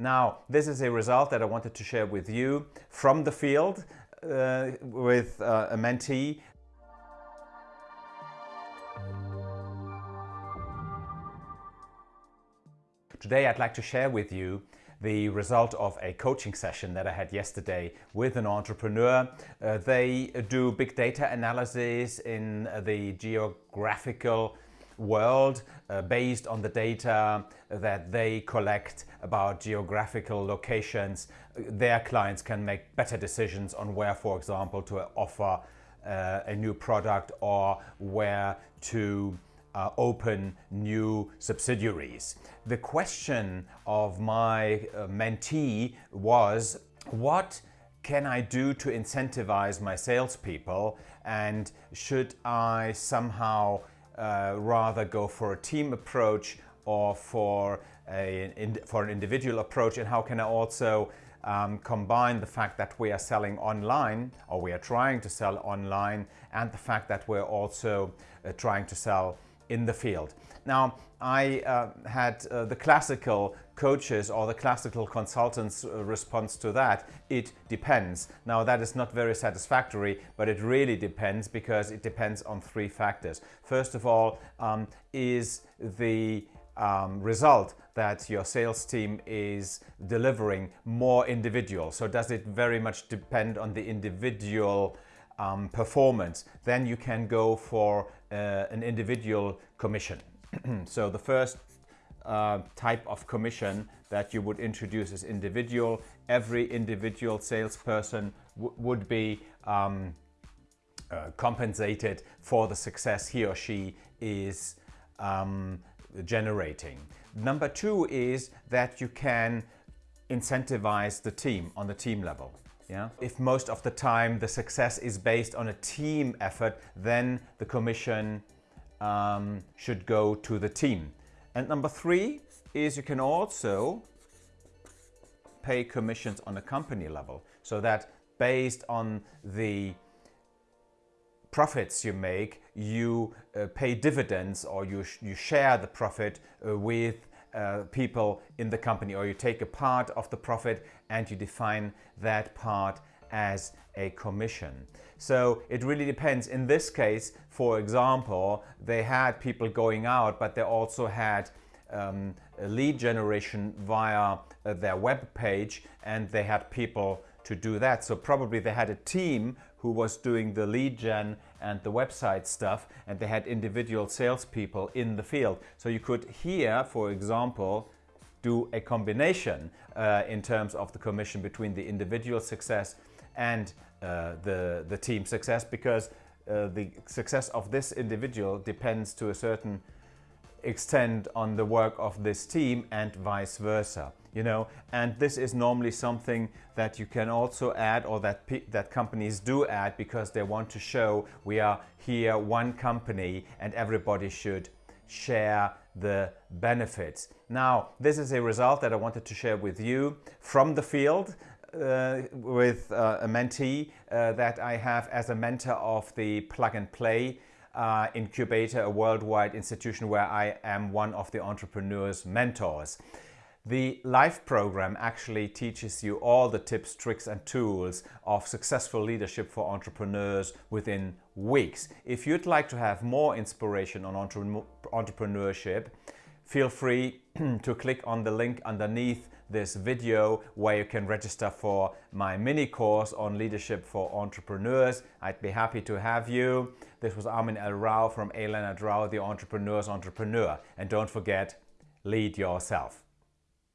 Now, this is a result that I wanted to share with you from the field uh, with uh, a mentee. Today I'd like to share with you the result of a coaching session that I had yesterday with an entrepreneur. Uh, they do big data analysis in the geographical world uh, based on the data that they collect about geographical locations. Their clients can make better decisions on where, for example, to offer uh, a new product or where to uh, open new subsidiaries. The question of my uh, mentee was, what can I do to incentivize my salespeople and should I somehow uh, rather go for a team approach or for, a, in, for an individual approach? And how can I also um, combine the fact that we are selling online or we are trying to sell online and the fact that we're also uh, trying to sell in the field. Now, I uh, had uh, the classical coaches or the classical consultants uh, response to that. It depends. Now, that is not very satisfactory, but it really depends because it depends on three factors. First of all, um, is the um, result that your sales team is delivering more individual? So does it very much depend on the individual um, performance, then you can go for uh, an individual commission. so the first uh, type of commission that you would introduce is individual. Every individual salesperson would be um, uh, compensated for the success he or she is um, generating. Number two is that you can incentivize the team on the team level. Yeah? If most of the time the success is based on a team effort, then the commission um, should go to the team. And number three is you can also pay commissions on a company level so that based on the profits you make, you uh, pay dividends or you, sh you share the profit uh, with uh, people in the company or you take a part of the profit and you define that part as a commission. So it really depends. In this case, for example, they had people going out, but they also had um, lead generation via uh, their web page and they had people to do that. So probably they had a team who was doing the lead gen and the website stuff and they had individual salespeople in the field. So you could here, for example, do a combination uh, in terms of the commission between the individual success and uh, the, the team success because uh, the success of this individual depends to a certain extend on the work of this team and vice versa you know? And this is normally something that you can also add or that that companies do add because they want to show we are here one company and everybody should share the benefits. Now this is a result that I wanted to share with you from the field uh, with uh, a mentee uh, that I have as a mentor of the Plug and Play uh, Incubator, a worldwide institution where I am one of the entrepreneurs' mentors. The LIFE program actually teaches you all the tips, tricks and tools of successful leadership for entrepreneurs within weeks. If you'd like to have more inspiration on entre entrepreneurship, feel free to click on the link underneath this video where you can register for my mini course on leadership for entrepreneurs. I'd be happy to have you. This was Armin L. Rao from A. Leonard Rao, the entrepreneur's entrepreneur. And don't forget, lead yourself.